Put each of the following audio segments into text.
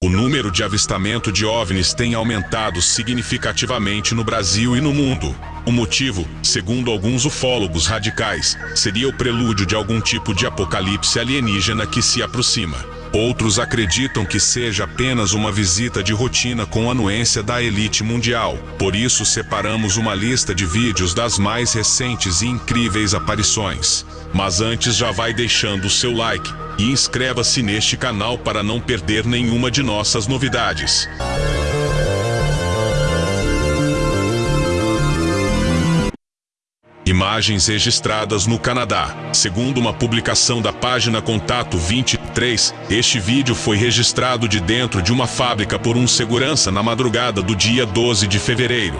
O número de avistamento de OVNIs tem aumentado significativamente no Brasil e no mundo. O motivo, segundo alguns ufólogos radicais, seria o prelúdio de algum tipo de apocalipse alienígena que se aproxima. Outros acreditam que seja apenas uma visita de rotina com anuência da elite mundial. Por isso separamos uma lista de vídeos das mais recentes e incríveis aparições. Mas antes já vai deixando o seu like e inscreva-se neste canal para não perder nenhuma de nossas novidades. Imagens registradas no Canadá. Segundo uma publicação da página Contato 23, este vídeo foi registrado de dentro de uma fábrica por um segurança na madrugada do dia 12 de fevereiro.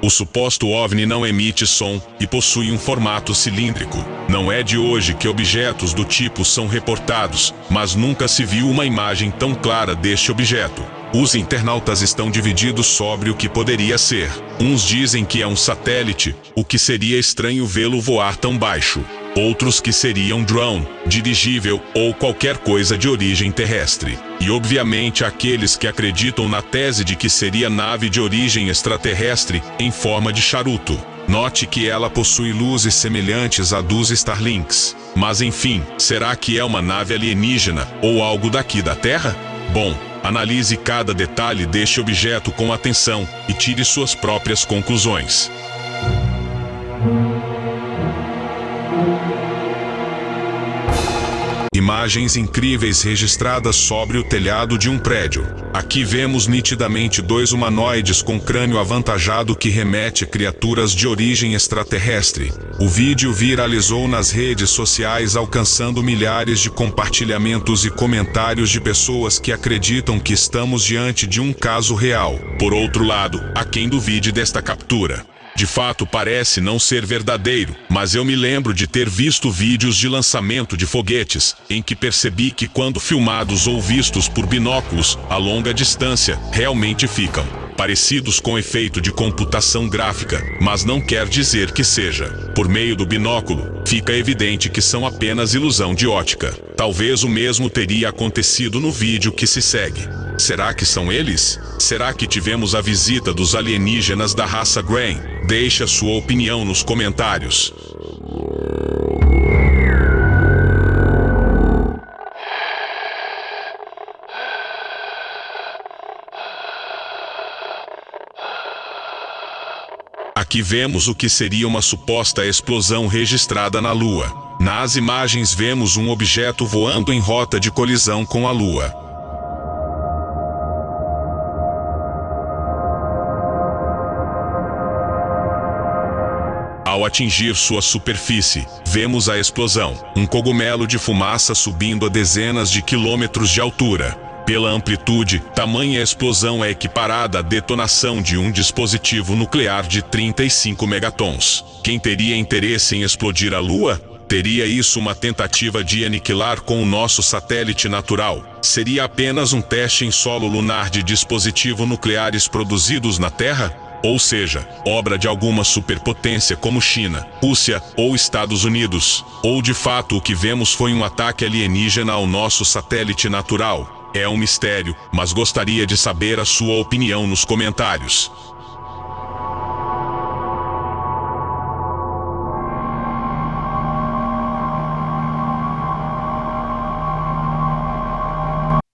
O suposto OVNI não emite som e possui um formato cilíndrico. Não é de hoje que objetos do tipo são reportados, mas nunca se viu uma imagem tão clara deste objeto. Os internautas estão divididos sobre o que poderia ser. Uns dizem que é um satélite, o que seria estranho vê-lo voar tão baixo. Outros que seria um drone, dirigível ou qualquer coisa de origem terrestre. E obviamente aqueles que acreditam na tese de que seria nave de origem extraterrestre em forma de charuto. Note que ela possui luzes semelhantes à dos Starlinks. Mas enfim, será que é uma nave alienígena ou algo daqui da Terra? Bom, Analise cada detalhe deste objeto com atenção e tire suas próprias conclusões. Imagens incríveis registradas sobre o telhado de um prédio. Aqui vemos nitidamente dois humanoides com crânio avantajado que remete a criaturas de origem extraterrestre. O vídeo viralizou nas redes sociais alcançando milhares de compartilhamentos e comentários de pessoas que acreditam que estamos diante de um caso real. Por outro lado, há quem duvide desta captura. De fato parece não ser verdadeiro, mas eu me lembro de ter visto vídeos de lançamento de foguetes, em que percebi que quando filmados ou vistos por binóculos, a longa distância, realmente ficam parecidos com efeito de computação gráfica, mas não quer dizer que seja. Por meio do binóculo, fica evidente que são apenas ilusão de ótica. Talvez o mesmo teria acontecido no vídeo que se segue. Será que são eles? Será que tivemos a visita dos alienígenas da raça Grain? Deixe a sua opinião nos comentários. Aqui vemos o que seria uma suposta explosão registrada na Lua. Nas imagens vemos um objeto voando em rota de colisão com a Lua. Ao atingir sua superfície, vemos a explosão, um cogumelo de fumaça subindo a dezenas de quilômetros de altura. Pela amplitude, tamanha explosão é equiparada à detonação de um dispositivo nuclear de 35 megatons. Quem teria interesse em explodir a Lua? Teria isso uma tentativa de aniquilar com o nosso satélite natural? Seria apenas um teste em solo lunar de dispositivos nucleares produzidos na Terra? Ou seja, obra de alguma superpotência como China, Rússia ou Estados Unidos. Ou de fato o que vemos foi um ataque alienígena ao nosso satélite natural. É um mistério, mas gostaria de saber a sua opinião nos comentários.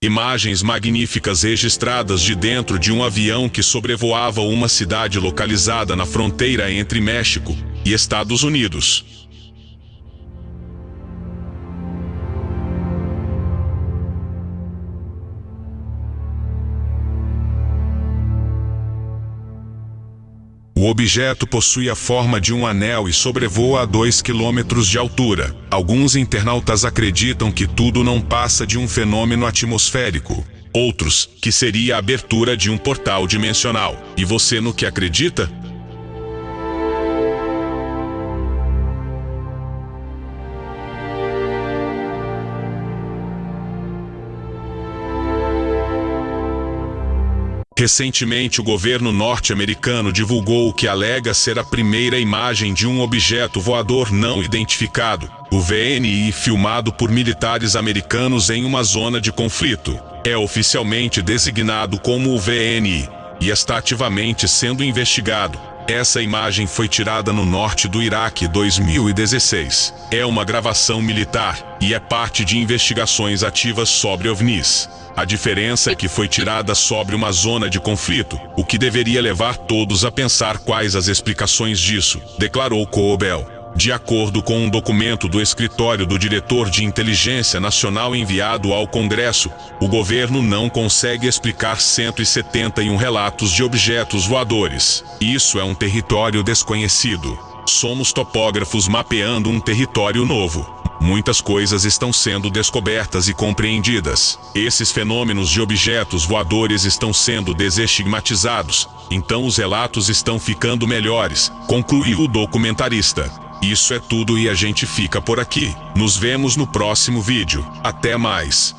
Imagens magníficas registradas de dentro de um avião que sobrevoava uma cidade localizada na fronteira entre México e Estados Unidos. O objeto possui a forma de um anel e sobrevoa a 2 km de altura. Alguns internautas acreditam que tudo não passa de um fenômeno atmosférico. Outros, que seria a abertura de um portal dimensional. E você no que acredita? Recentemente, o governo norte-americano divulgou o que alega ser a primeira imagem de um objeto voador não identificado, O VNI filmado por militares americanos em uma zona de conflito. É oficialmente designado como o VNI e está ativamente sendo investigado. Essa imagem foi tirada no norte do Iraque 2016. É uma gravação militar e é parte de investigações ativas sobre OVNIs. A diferença é que foi tirada sobre uma zona de conflito, o que deveria levar todos a pensar quais as explicações disso, declarou Coobel. De acordo com um documento do escritório do diretor de inteligência nacional enviado ao Congresso, o governo não consegue explicar 171 relatos de objetos voadores. Isso é um território desconhecido. Somos topógrafos mapeando um território novo. Muitas coisas estão sendo descobertas e compreendidas. Esses fenômenos de objetos voadores estão sendo desestigmatizados, então os relatos estão ficando melhores, concluiu o documentarista. Isso é tudo e a gente fica por aqui. Nos vemos no próximo vídeo. Até mais.